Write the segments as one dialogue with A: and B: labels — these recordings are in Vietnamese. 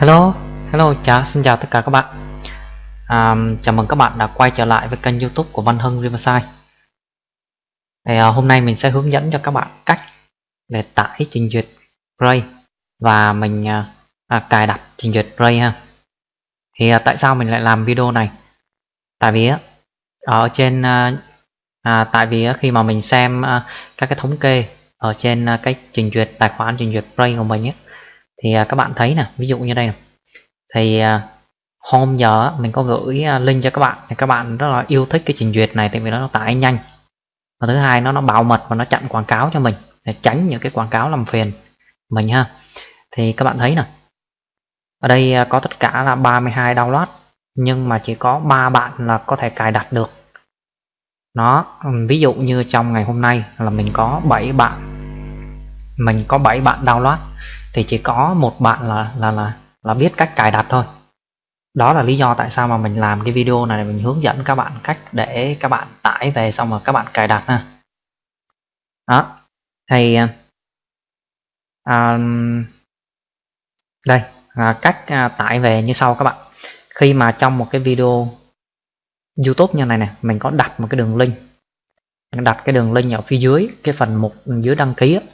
A: Hello, hello, chào, xin chào tất cả các bạn. À, Chào mừng các bạn đã quay trở lại với kênh youtube của Văn Hưng Riverside. Thì, à, Hôm nay mình sẽ hướng dẫn cho các bạn cách để tải trình duyệt Ray Và mình à, à, cài đặt trình duyệt Ray ha. Thì à, tại sao mình lại làm video này? Tại vì ở trên à, à, tại vì khi mà mình xem à, các cái thống kê ở trên à, cái trình duyệt tài khoản trình duyệt Ray của mình ấy thì à, các bạn thấy nè, ví dụ như đây này. thì à, hôm giờ mình có gửi à, link cho các bạn thì các bạn rất là yêu thích cái trình duyệt này tại vì nó tải nhanh. Và thứ hai, nó nó bảo mật và nó chặn quảng cáo cho mình để tránh những cái quảng cáo làm phiền mình ha. Thì các bạn thấy nè. Ở đây có tất cả là 32 download, nhưng mà chỉ có ba bạn là có thể cài đặt được. Nó, ví dụ như trong ngày hôm nay là mình có 7 bạn. Mình có 7 bạn download thì chỉ có một bạn là là là là biết cách cài đặt thôi. Đó là lý do tại sao mà mình làm cái video này mình hướng dẫn các bạn cách để các bạn tải về xong rồi các bạn cài đặt ha. Đó. Thì à, um, đây à, cách à, tải về như sau các bạn. Khi mà trong một cái video YouTube như này này mình có đặt một cái đường link. Đặt cái đường link ở phía dưới cái phần mục dưới đăng ký ấy,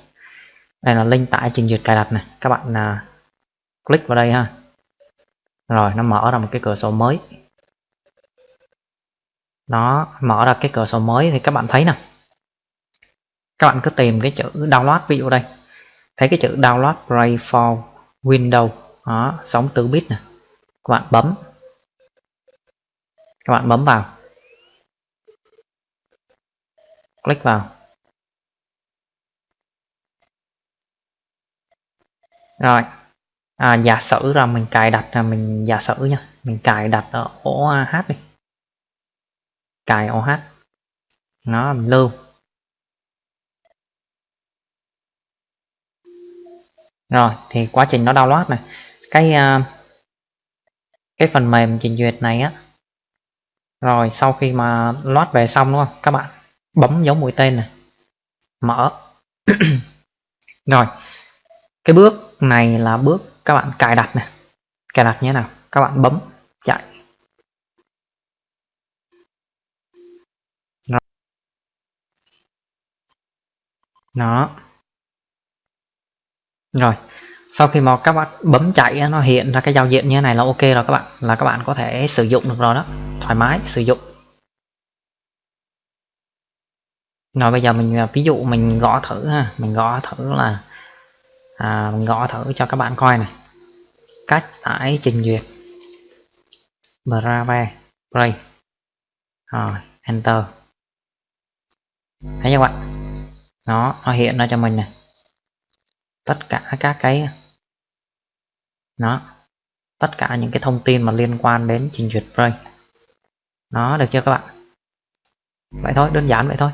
A: đây là link tải trình duyệt cài đặt này các bạn à, click vào đây ha. Rồi nó mở ra một cái cửa sổ mới. Nó mở ra cái cửa sổ mới thì các bạn thấy nè. Các bạn cứ tìm cái chữ download ví dụ đây. Thấy cái chữ download Play for Windows. Đó sóng từ bit nè. Các bạn bấm. Các bạn bấm vào. Click vào. Rồi. À, giả sử là mình cài đặt là mình giả sử nha mình cài đặt ở OH đi. Cài OH nó mình lưu. Rồi thì quá trình nó download này. Cái uh, cái phần mềm trình duyệt này á. Rồi sau khi mà load về xong đúng không? Các bạn bấm dấu mũi tên này. Mở. Rồi. Cái bước này là bước các bạn cài đặt này. Cài đặt như thế nào? Các bạn bấm, chạy. Đó. Rồi, sau khi mà các bạn bấm chạy nó hiện ra cái giao diện như thế này là ok rồi các bạn, là các bạn có thể sử dụng được rồi đó. Thoải mái, sử dụng. Rồi bây giờ mình à, ví dụ mình gõ thử ha, mình gõ thử là à, mình gõ thử cho các bạn coi này. Cách tải trình duyệt. Brave Play. Rồi Enter. Thấy chưa các bạn? Nó nó hiện ra cho mình này. Tất cả các cái nó tất cả những cái thông tin mà liên quan đến trình duyệt Play. Nó được chưa các bạn? Vậy thôi đơn giản vậy thôi.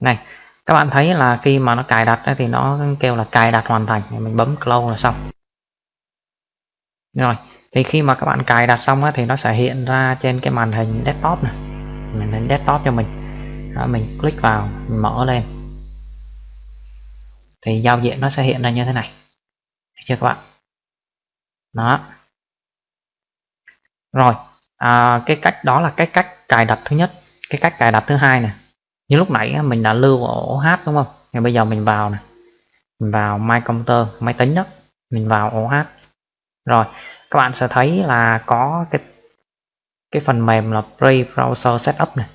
A: Này các bạn thấy là khi mà nó cài đặt thì nó kêu là cài đặt hoàn thành. Mình bấm close là xong. Rồi thì khi mà các bạn cài đặt xong thì nó sẽ hiện ra trên cái màn hình desktop này. Màn hình desktop cho mình. Đó, mình click vào mình mở lên. Thì giao diện nó sẽ hiện ra như thế này. Được chưa các bạn? Đó. Rồi à, cái cách đó là cái cách cài đặt thứ nhất. Cái cách cài đặt thứ hai này như lúc nãy mình đã lưu ổ H đúng không? Thì bây giờ mình vào này mình vào My Computer máy tính đó. Mình vào ổ H. Rồi, các bạn sẽ thấy là có cái cái phần mềm là Pre-Browser Setup này.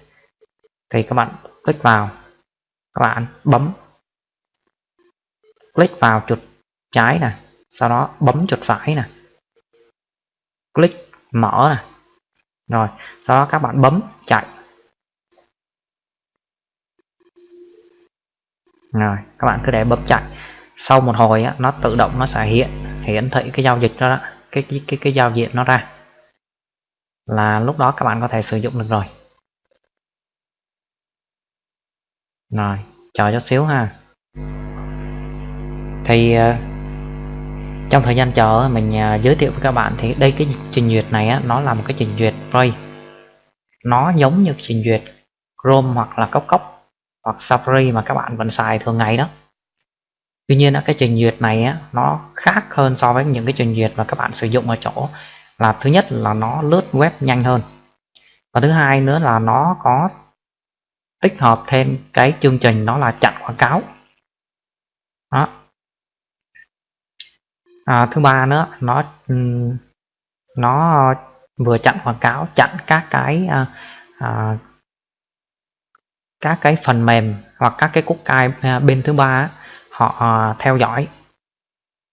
A: Thì các bạn click vào. Các bạn bấm. Click vào chuột trái nè. Sau đó bấm chuột phải nè. Click mở nè. Rồi, sau đó các bạn bấm, chạy. Rồi các bạn cứ để bấm chạy. Sau một hồi á, nó tự động nó sẽ hiện hiển thị cái giao dịch đó, đó cái, cái cái cái giao diện nó ra. Là lúc đó các bạn có thể sử dụng được rồi. Rồi chờ chút xíu ha. Thì ờ, trong thời gian chờ mình ờ, giới thiệu với các bạn thì đây cái trình duyệt này á, nó là một cái trình duyệt free nó giống như trình duyệt Chrome hoặc là Cốc Cốc hoặc Safari mà các bạn vẫn xài thường ngày đó. Tuy nhiên cái trình duyệt này á, nó khác hơn so với những cái trình duyệt mà các bạn sử dụng ở chỗ là thứ nhất là nó lướt web nhanh hơn. Và thứ hai nữa là nó có tích hợp thêm cái chương trình đó là chặn quảng cáo. Đó. À, thứ ba nữa nó nó vừa chặn quảng cáo chặn các cái à, à, các cái phần mềm hoặc các cái cookie à, bên thứ ba họ à, theo dõi.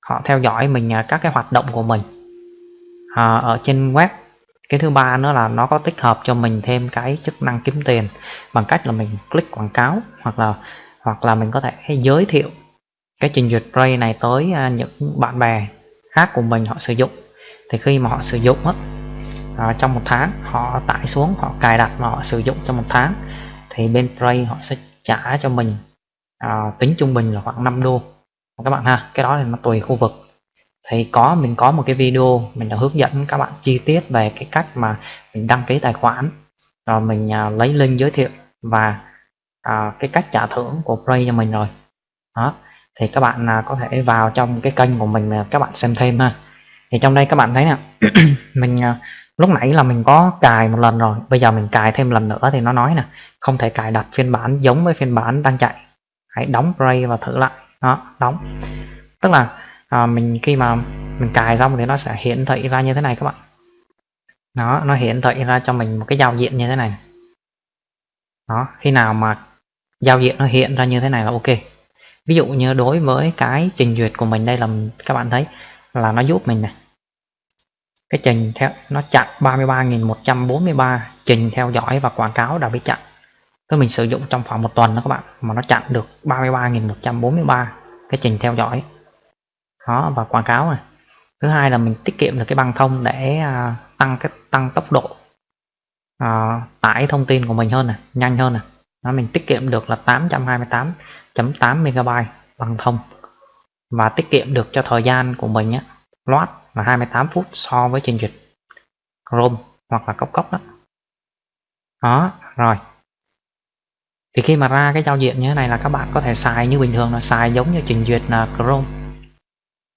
A: Họ theo dõi mình à, các cái hoạt động của mình. À, ở trên web cái thứ ba nữa là nó có tích hợp cho mình thêm cái chức năng kiếm tiền bằng cách là mình click quảng cáo hoặc là hoặc là mình có thể giới thiệu cái trình duyệt Play này tới những bạn bè khác của mình họ sử dụng. Thì khi mà họ sử dụng á, à, trong một tháng họ tải xuống họ cài đặt và họ sử dụng trong một tháng thì bên Play họ sẽ trả cho mình à, tính trung bình là khoảng 5 đô. Các bạn ha cái đó thì nó tùy khu vực. Thì có mình có một cái video mình đã hướng dẫn các bạn chi tiết về cái cách mà mình đăng ký tài khoản. Rồi mình à, lấy link giới thiệu và à, cái cách trả thưởng của Play cho mình rồi. Đó. Thì các bạn à, có thể vào trong cái kênh của mình à, các bạn xem thêm ha. Thì trong đây các bạn thấy nè mình à, lúc nãy là mình có cài một lần rồi bây giờ mình cài thêm lần nữa thì nó nói nè không thể cài đặt phiên bản giống với phiên bản đang chạy. Hãy đóng Play và thử lại. Đó đóng. Tức là à, mình khi mà mình cài xong thì nó sẽ hiển thị ra như thế này các bạn. Nó nó hiển thị ra cho mình một cái giao diện như thế này. Đó khi nào mà giao diện nó hiện ra như thế này là ok. Ví dụ như đối với cái trình duyệt của mình đây là các bạn thấy là nó giúp mình này cái trình theo nó chặn 33.143 trình theo dõi và quảng cáo đã bị chặn. Tức mình sử dụng trong khoảng một tuần đó các bạn mà nó chặn được 33.143 cái trình theo dõi. Đó và quảng cáo này. Thứ hai là mình tiết kiệm được cái băng thông để à, tăng cái tăng tốc độ à, tải thông tin của mình hơn này nhanh hơn này. Đó, mình tiết kiệm được là 828.8 MB băng thông. Và tiết kiệm được cho thời gian của mình á loát là 28 phút so với trình duyệt Chrome hoặc là cốc cốc đó. Đó, rồi. Thì khi mà ra cái giao diện như thế này là các bạn có thể xài như bình thường là xài giống như trình duyệt là Chrome.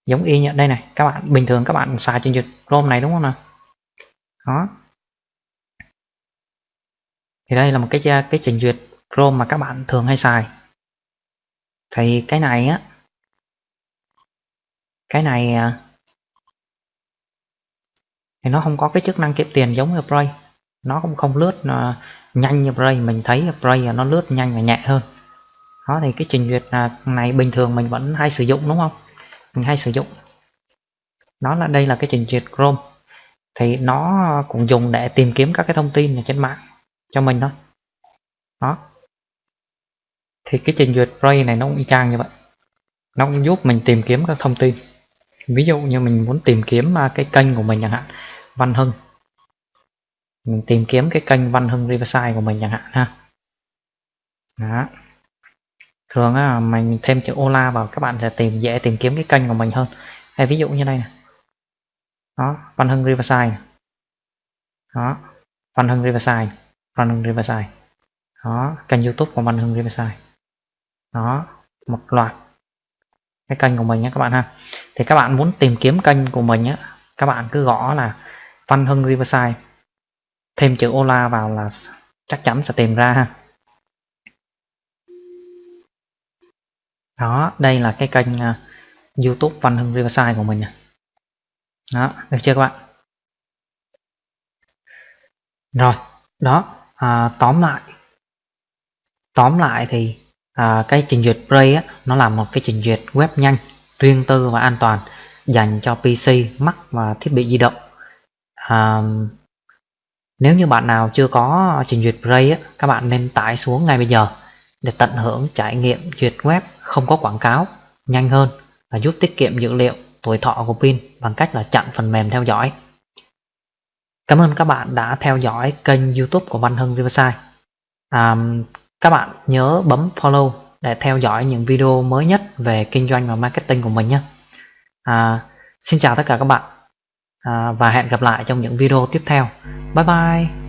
A: Giống y như, đây này, các bạn, bình thường các bạn xài trình duyệt Chrome này đúng không nào? Đó. Thì đây là một cái cái trình duyệt Chrome mà các bạn thường hay xài. Thì cái này á, cái này à, thì nó không có cái chức năng kiếm tiền giống như Brave nó cũng không lướt uh, nhanh như Brave mình thấy Brave nó lướt nhanh và nhẹ hơn. Đó thì cái trình duyệt à, này bình thường mình vẫn hay sử dụng đúng không? Mình hay sử dụng. Nó là đây là cái trình duyệt Chrome. Thì nó cũng dùng để tìm kiếm các cái thông tin ở trên mạng cho mình thôi. Đó. Thì cái trình duyệt Brave này nó cũng y chang như vậy. Nó cũng giúp mình tìm kiếm các thông tin. Ví dụ như mình muốn tìm kiếm à, cái kênh của mình chẳng hạn. Văn Hưng. Mình tìm kiếm cái kênh Văn Hưng Riverside của mình chẳng hạn ha. Đó. Thường á, mình thêm chữ Ola vào các bạn sẽ tìm dễ tìm kiếm cái kênh của mình hơn. Hay ví dụ như đây này đó Văn Hưng Riverside. Đó Văn Hưng Riverside Văn Hưng Riverside. Đó kênh YouTube của Văn Hưng Riverside. Đó một loạt cái kênh của mình nhé các bạn ha. Thì các bạn muốn tìm kiếm kênh của mình á các bạn cứ gõ là Văn Hưng Riverside. Thêm chữ Ola vào là chắc chắn sẽ tìm ra ha. Đó đây là cái kênh uh, YouTube Văn Hưng Riverside của mình đó được chưa các bạn? Rồi đó à, tóm lại. Tóm lại thì à, cái trình duyệt Play á, nó là một cái trình duyệt web nhanh riêng tư và an toàn dành cho PC, Mac và thiết bị di động à, nếu như bạn nào chưa có trình duyệt Play á, các bạn nên tải xuống ngay bây giờ để tận hưởng trải nghiệm duyệt web không có quảng cáo nhanh hơn và giúp tiết kiệm dữ liệu tuổi thọ của pin bằng cách là chặn phần mềm theo dõi. Cảm ơn các bạn đã theo dõi kênh youtube của Văn Hưng Riverside. À, các bạn nhớ bấm follow để theo dõi những video mới nhất về kinh doanh và marketing của mình nhé. À, Xin chào tất cả các bạn à, và hẹn gặp lại trong những video tiếp theo. Bye bye.